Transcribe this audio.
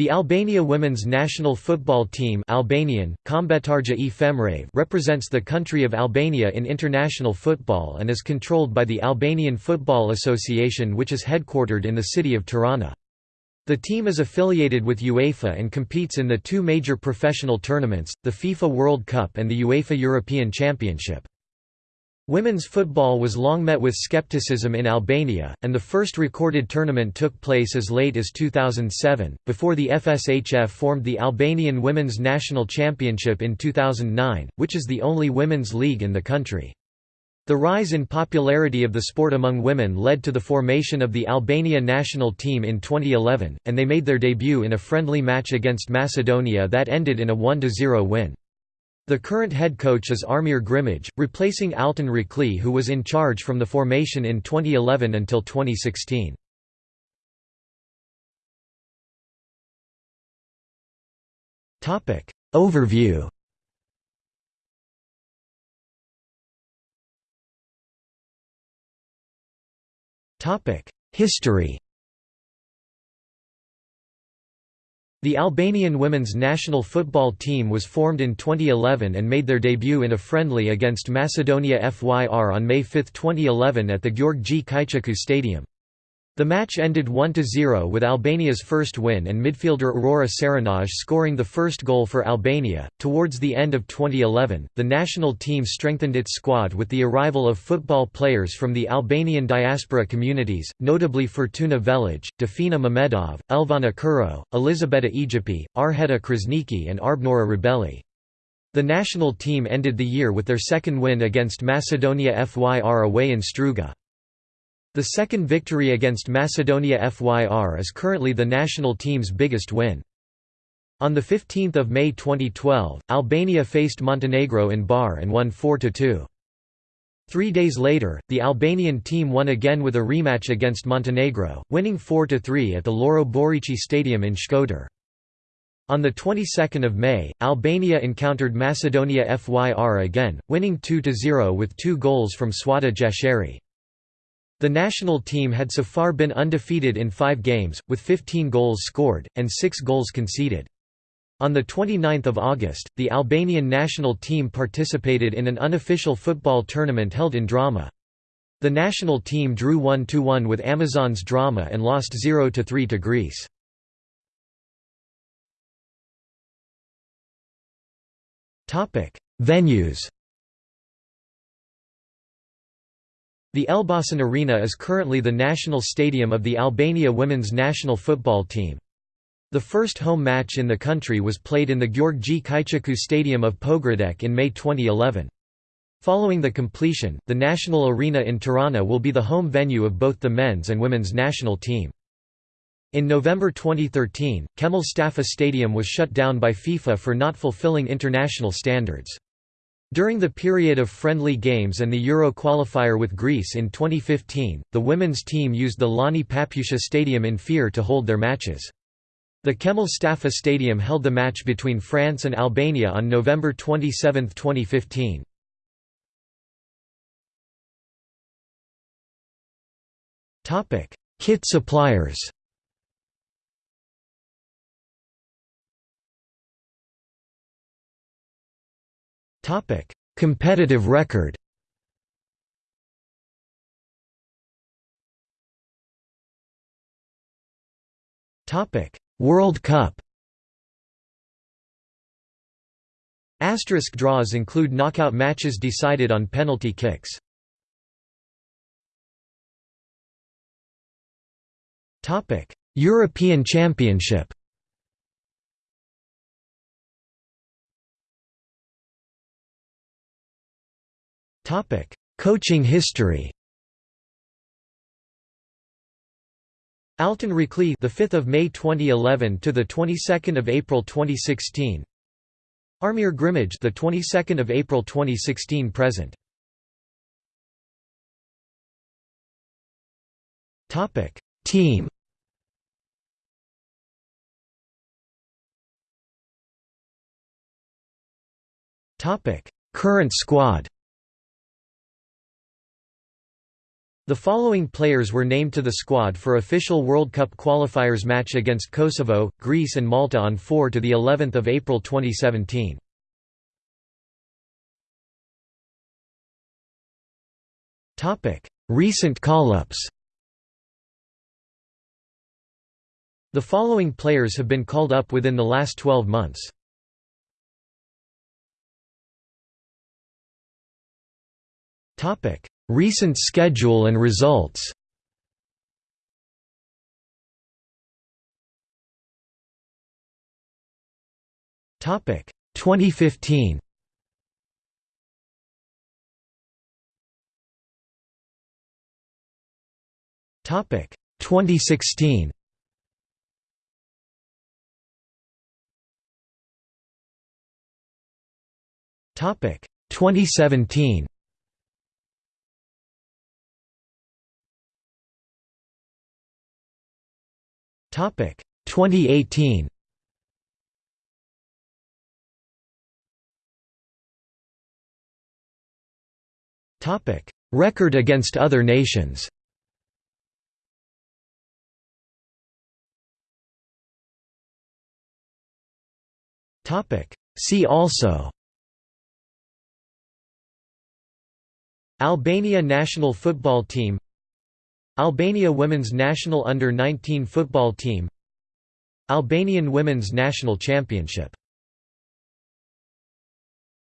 The Albania women's national football team Albanian, e represents the country of Albania in international football and is controlled by the Albanian Football Association which is headquartered in the city of Tirana. The team is affiliated with UEFA and competes in the two major professional tournaments, the FIFA World Cup and the UEFA European Championship. Women's football was long met with skepticism in Albania, and the first recorded tournament took place as late as 2007, before the FSHF formed the Albanian Women's National Championship in 2009, which is the only women's league in the country. The rise in popularity of the sport among women led to the formation of the Albania national team in 2011, and they made their debut in a friendly match against Macedonia that ended in a 1–0 win. The current head coach is Armir Grimaj, replacing Altin Rraklli who was in charge from the formation in 2011 until 2016. Overview. History The Albanian women's national football team was formed in 2011 and made their debut in a friendly against Macedonia FYR on May 5, 2011 at the Gjorgji Kyciku Stadium. The match ended 1–0 with Albania's first win and midfielder Aurora Serenaj scoring the first goal for Albania. Towards the end of 2011, the national team strengthened its squad with the arrival of football players from the Albanian diaspora communities, notably Fortuna Velic, Dafina Mamedov, Elvana Kuro, Elizabeta Egipi, Arheta Krasniki and Arbnora Rebelli. The national team ended the year with their second win against Macedonia FYR away in Struga. The second victory against Macedonia FYR is currently the national team's biggest win. On 15 May 2012, Albania faced Montenegro in Bar and won 4–2. Three days later, the Albanian team won again with a rematch against Montenegro, winning 4–3 at the Loro Borici Stadium in Shkodër. On the 22nd of May, Albania encountered Macedonia FYR again, winning 2–0 with two goals from Swata Gjasheri. The national team had so far been undefeated in five games, with 15 goals scored, and six goals conceded. On 29 August, the Albanian national team participated in an unofficial football tournament held in Drama. The national team drew 1–1 with Amazons Drama and lost 0–3 to Greece. Venues The Elbasan Arena is currently the national stadium of the Albania women's national football team. The first home match in the country was played in the Gjorgji Kyciku Stadium of Pogradec in May 2011. Following the completion, the national arena in Tirana will be the home venue of both the men's and women's national team. In November 2013, Qemal Stafa Stadium was shut down by FIFA for not fulfilling international standards. During the period of friendly games and the Euro qualifier with Greece in 2015, the women's team used the Loni Papuçiu Stadium in Fier to hold their matches. The Qemal Stafa Stadium held the match between France and Albania on November 27, 2015. Kit suppliers Competitive record. World Cup. Asterisk draws include knockout matches decided on penalty kicks. European Championship. Coaching history. Altin Rraklli, the 5th of May 2011 to the 22nd of April 2016. Armir Grimaj, the 22nd of April 2016 present. Topic: Team. Topic: Current squad. The following players were named to the squad for official World Cup qualifiers match against Kosovo, Greece and Malta on 4 to the 11th of April 2017. Topic: Recent call-ups. The following players have been called up within the last 12 months. Topic: Recent schedule and results. Topic: 2015. Topic 2016. Topic 2017. Topic. 2018. Topic. Record against other nations. Topic. See also. Albania national football team Albania women's national under-19 football team Albanian women's national championship